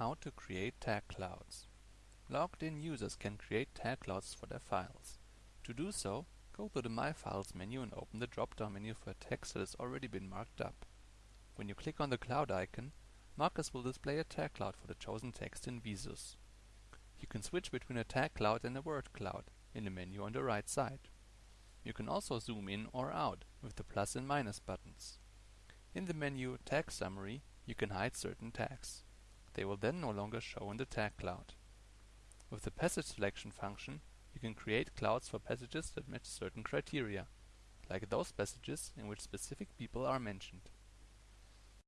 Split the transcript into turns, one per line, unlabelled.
how to create tag clouds. Logged in users can create tag clouds for their files. To do so, go to the My Files menu and open the drop-down menu for a text that has already been marked up. When you click on the cloud icon, MARKUS will display a tag cloud for the chosen text in Visus. You can switch between a tag cloud and a word cloud in the menu on the right side. You can also zoom in or out with the plus and minus buttons. In the menu Tag Summary, you can hide certain tags. They will then no longer show in the tag cloud. With the passage selection function, you can create clouds for passages that match certain criteria, like those passages in which specific people are mentioned.